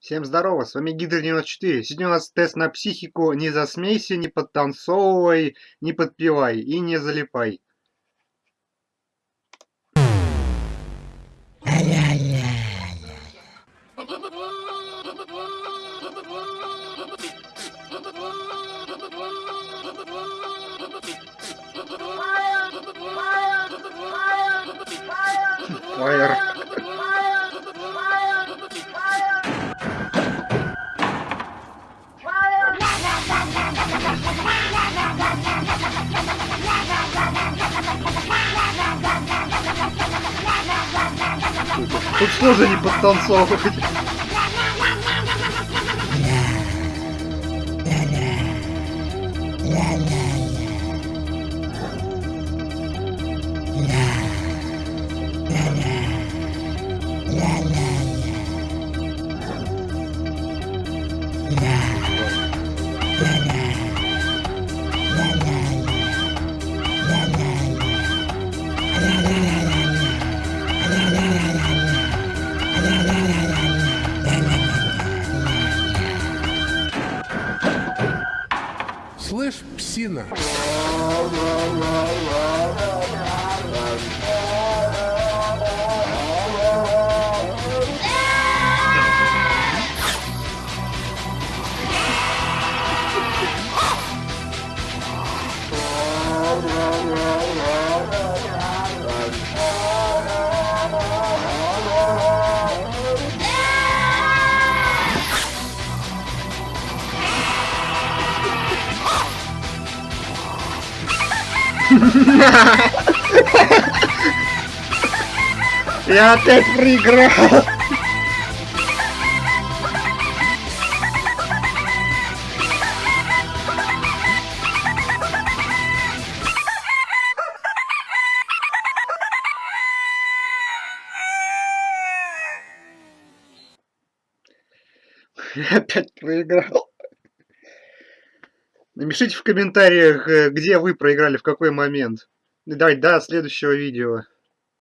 Всем здорово, с вами Гидр 94. Сегодня у нас тест на психику. Не засмейся, не подтанцовывай, не подпевай и не залипай. Фаер. Тут сложно не подтанцовывать. Слышь, псина. Я опять проиграл. Я опять проиграл. Напишите в комментариях, э, где вы проиграли, в какой момент. И до следующего видео.